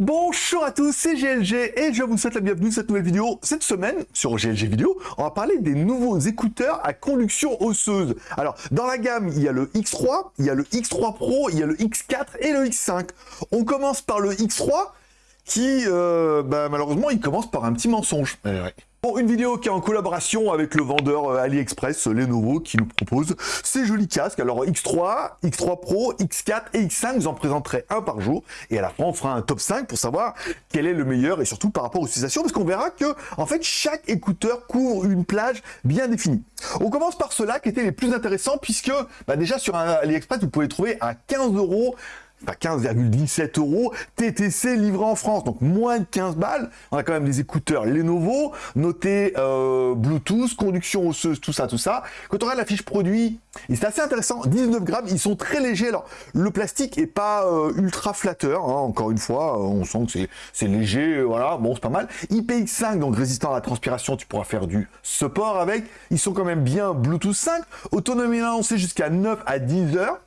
Bonjour à tous, c'est GLG et je vous souhaite la bienvenue dans cette nouvelle vidéo. Cette semaine, sur GLG Vidéo, on va parler des nouveaux écouteurs à conduction osseuse. Alors, dans la gamme, il y a le X3, il y a le X3 Pro, il y a le X4 et le X5. On commence par le X3 qui, euh, bah, malheureusement, il commence par un petit mensonge. Eh Bon, une vidéo qui est en collaboration avec le vendeur euh, AliExpress Lenovo qui nous propose ces jolis casques. Alors X3, X3 Pro, X4 et X5, vous en présenterai un par jour. Et à la fin, on fera un top 5 pour savoir quel est le meilleur et surtout par rapport aux utilisations parce qu'on verra que, en fait, chaque écouteur couvre une plage bien définie. On commence par ceux-là qui étaient les plus intéressants puisque, bah, déjà sur un AliExpress, vous pouvez trouver à 15 euros 15,17 euros, TTC livré en France, donc moins de 15 balles. On a quand même des écouteurs Lenovo, notés euh, Bluetooth, conduction osseuse, tout ça, tout ça. Quand on regarde la fiche produit, c'est assez intéressant, 19 grammes, ils sont très légers. Alors, le plastique est pas euh, ultra flatteur, hein, encore une fois, euh, on sent que c'est léger, voilà, bon, c'est pas mal. IPX5, donc résistant à la transpiration, tu pourras faire du support avec. Ils sont quand même bien Bluetooth 5, autonomie lancée jusqu'à 9 à 10 heures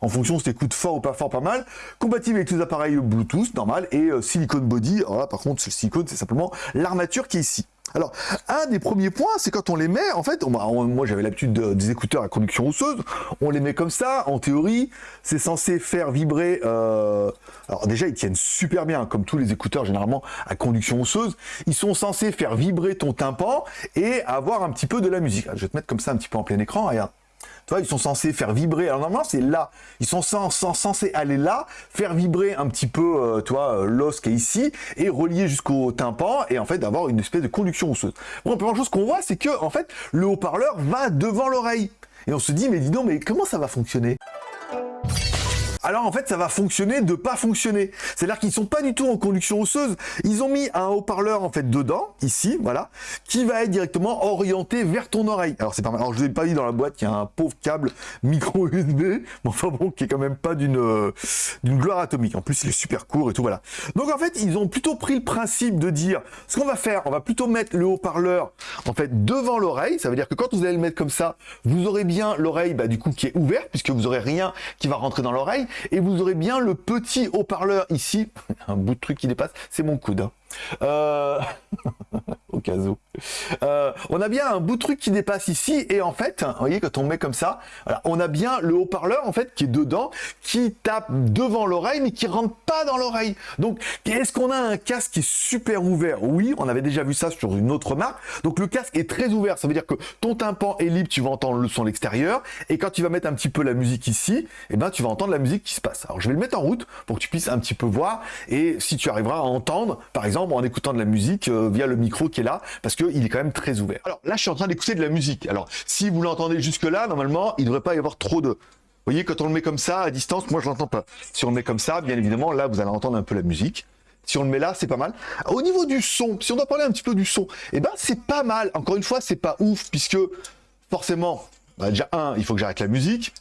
en fonction si t'écoutes fort ou pas fort, pas mal. Compatible avec tous les appareils Bluetooth, normal, et euh, silicone body. Alors là, par contre, le silicone, c'est simplement l'armature qui est ici. Alors, un des premiers points, c'est quand on les met, en fait, moi j'avais l'habitude des écouteurs à conduction osseuse, on les met comme ça, en théorie, c'est censé faire vibrer, euh, alors déjà ils tiennent super bien, comme tous les écouteurs généralement à conduction osseuse, ils sont censés faire vibrer ton tympan et avoir un petit peu de la musique. je vais te mettre comme ça un petit peu en plein écran, regarde ils sont censés faire vibrer. Alors normalement, c'est là. Ils sont censés aller là, faire vibrer un petit peu, euh, toi, euh, l'os qui est ici, et relier jusqu'au tympan, et en fait, d'avoir une espèce de conduction osseuse. Bon, la première chose qu'on voit, c'est que, en fait, le haut-parleur va devant l'oreille. Et on se dit, mais dis donc, mais comment ça va fonctionner? Alors en fait ça va fonctionner de pas fonctionner. C'est-à-dire qu'ils sont pas du tout en conduction osseuse, ils ont mis un haut-parleur en fait dedans, ici, voilà, qui va être directement orienté vers ton oreille. Alors c'est pas mal, alors je vous ai pas dit dans la boîte qu'il y a un pauvre câble micro USB, mais enfin bon, qui est quand même pas d'une euh, d'une gloire atomique. En plus il est super court et tout, voilà. Donc en fait ils ont plutôt pris le principe de dire, ce qu'on va faire, on va plutôt mettre le haut-parleur en fait devant l'oreille, ça veut dire que quand vous allez le mettre comme ça, vous aurez bien l'oreille bah, du coup qui est ouverte, puisque vous aurez rien qui va rentrer dans l'oreille, et vous aurez bien le petit haut-parleur ici, un bout de truc qui dépasse, c'est mon coude. Hein. Euh, au cas où. Euh, on a bien un bout de truc qui dépasse ici et en fait, vous voyez quand on met comme ça, on a bien le haut-parleur en fait qui est dedans, qui tape devant l'oreille mais qui rentre pas dans l'oreille. Donc est-ce qu'on a un casque qui est super ouvert? Oui, on avait déjà vu ça sur une autre marque. Donc le casque est très ouvert, ça veut dire que ton tympan est libre, tu vas entendre le son à l'extérieur et quand tu vas mettre un petit peu la musique ici, eh ben tu vas entendre la musique qui se passe. Alors je vais le mettre en route pour que tu puisses un petit peu voir et si tu arriveras à entendre par exemple en écoutant de la musique euh, via le micro qui est là, parce qu'il est quand même très ouvert. Alors là, je suis en train d'écouter de la musique. Alors, si vous l'entendez jusque-là, normalement, il ne devrait pas y avoir trop de... Vous voyez, quand on le met comme ça, à distance, moi, je l'entends pas. Si on le met comme ça, bien évidemment, là, vous allez entendre un peu la musique. Si on le met là, c'est pas mal. Au niveau du son, si on doit parler un petit peu du son, eh ben, c'est pas mal. Encore une fois, c'est pas ouf, puisque forcément, bah, déjà, un, il faut que j'arrête la musique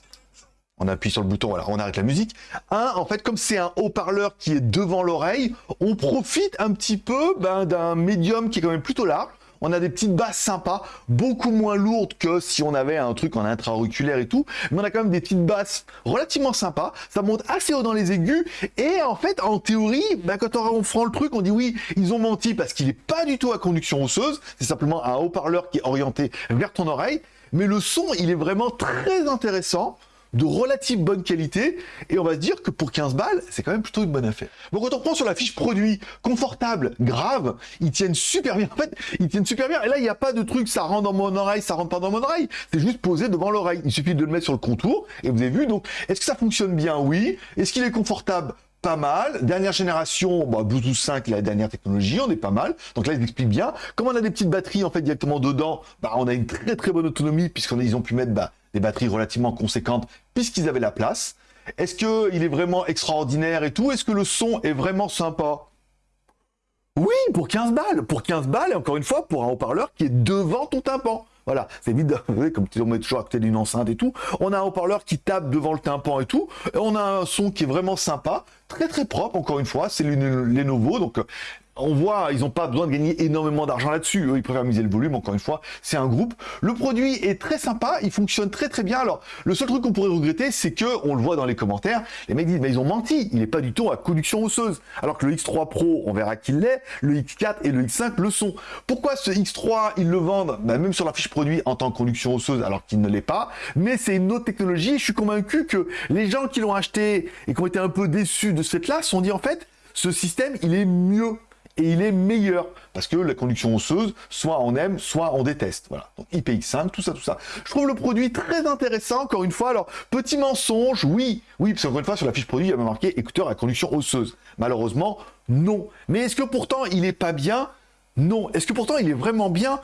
on appuie sur le bouton, alors on arrête la musique. Un, en fait, comme c'est un haut-parleur qui est devant l'oreille, on profite un petit peu ben, d'un médium qui est quand même plutôt large. On a des petites basses sympas, beaucoup moins lourdes que si on avait un truc en intra-auriculaire et tout, mais on a quand même des petites basses relativement sympas, ça monte assez haut dans les aigus, et en fait, en théorie, ben, quand on prend le truc, on dit oui, ils ont menti parce qu'il n'est pas du tout à conduction osseuse, c'est simplement un haut-parleur qui est orienté vers ton oreille, mais le son, il est vraiment très intéressant, de relative bonne qualité et on va se dire que pour 15 balles, c'est quand même plutôt une bonne affaire. Donc quand on prend sur la fiche produit, confortable, grave, ils tiennent super bien. En fait, ils tiennent super bien. Et là, il n'y a pas de truc, ça rentre dans mon oreille, ça rentre pas dans mon oreille. C'est juste posé devant l'oreille. Il suffit de le mettre sur le contour et vous avez vu. Donc, est-ce que ça fonctionne bien? Oui. Est-ce qu'il est confortable? Pas mal. Dernière génération, bah, Bluetooth 5, la dernière technologie, on est pas mal. Donc là, ils expliquent bien. Comme on a des petites batteries en fait directement dedans, bah, on a une très très bonne autonomie puisqu'ils ont pu mettre bah, des batteries relativement conséquentes puisqu'ils avaient la place. Est-ce qu'il est vraiment extraordinaire et tout? Est-ce que le son est vraiment sympa? Oui, pour 15 balles. Pour 15 balles, et encore une fois, pour un haut-parleur qui est devant ton tympan. Voilà, c'est vite, comme on met toujours à côté d'une enceinte et tout. On a un haut-parleur qui tape devant le tympan et tout. Et on a un son qui est vraiment sympa, très très propre, encore une fois. C'est les Lenovo, donc on voit, ils n'ont pas besoin de gagner énormément d'argent là-dessus. Eux, ils préfèrent miser le volume. Encore une fois, c'est un groupe. Le produit est très sympa. Il fonctionne très très bien. Alors, le seul truc qu'on pourrait regretter, c'est que, on le voit dans les commentaires, les mecs disent, mais ils ont menti. Il n'est pas du tout à conduction osseuse. Alors que le X3 Pro, on verra qu'il l'est. Le X4 et le X5 le sont. Pourquoi ce X3, ils le vendent, bah, même sur la fiche produit, en tant que conduction osseuse, alors qu'il ne l'est pas. Mais c'est une autre technologie. Je suis convaincu que les gens qui l'ont acheté et qui ont été un peu déçus de ce fait-là, sont dit, en fait, ce système, il est mieux et il est meilleur parce que la conduction osseuse, soit on aime, soit on déteste. Voilà. Donc IPX5, tout ça, tout ça. Je trouve le produit très intéressant, encore une fois. Alors, petit mensonge, oui, oui, parce qu'encore une fois, sur la fiche produit, il y avait marqué écouteur à conduction osseuse. Malheureusement, non. Mais est-ce que pourtant, il est pas bien? Non. Est-ce que pourtant, il est vraiment bien?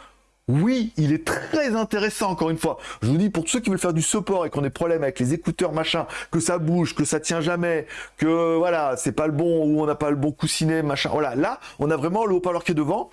Oui, il est très intéressant, encore une fois. Je vous dis, pour tous ceux qui veulent faire du support et qui ont des problèmes avec les écouteurs, machin, que ça bouge, que ça tient jamais, que voilà, c'est pas le bon ou on n'a pas le bon coussinet, machin. Voilà, là, on a vraiment le haut-parleur qui est devant.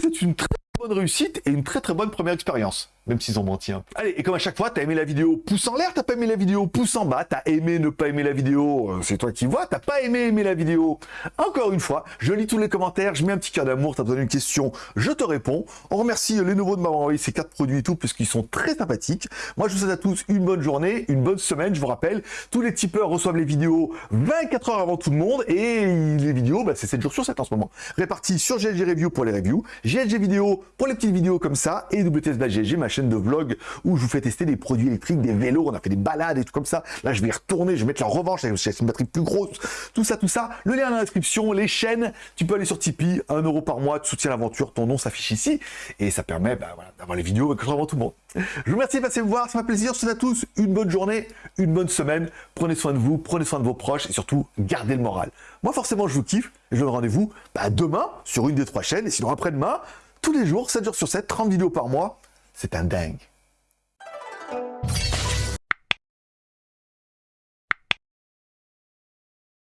C'est une très bonne réussite et une très très bonne première expérience même s'ils ont menti. Hein. Allez, et comme à chaque fois, t'as aimé la vidéo, pouce en l'air, t'as pas aimé la vidéo, pouce en bas, t'as aimé ne pas aimer la vidéo, euh, c'est toi qui vois, t'as pas aimé aimer la vidéo. Encore une fois, je lis tous les commentaires, je mets un petit cœur d'amour, t'as besoin d'une question, je te réponds. On remercie les nouveaux de m'avoir envoyé ces quatre produits et tout, puisqu'ils sont très sympathiques. Moi, je vous souhaite à tous une bonne journée, une bonne semaine, je vous rappelle, tous les tipeurs reçoivent les vidéos 24 heures avant tout le monde, et les vidéos, bah, c'est 7 jours sur 7 en ce moment. Répartis sur GLG Review pour les reviews, GLG Vidéo pour les petites vidéos comme ça, et WTS GLG, ma chaîne de vlog où je vous fais tester des produits électriques, des vélos, on a fait des balades et tout comme ça. Là, je vais y retourner, je vais mettre la revanche avec une batterie plus grosse, tout ça, tout ça. Le lien dans la description, les chaînes, tu peux aller sur Tipeee, 1 euro par mois, tu soutiens l'aventure, ton nom s'affiche ici, et ça permet bah, d'avoir les vidéos que avant tout le monde. Je vous remercie de passer me voir, ça m'a plaisir. Je souhaite à tous une bonne journée, une bonne semaine. Prenez soin de vous, prenez soin de vos proches et surtout, gardez le moral. Moi, forcément, je vous kiffe et je donne rendez-vous bah, demain sur une des trois chaînes et sinon après-demain, tous les jours, 7 jours sur 7, 30 vidéos par mois. C'est un dingue.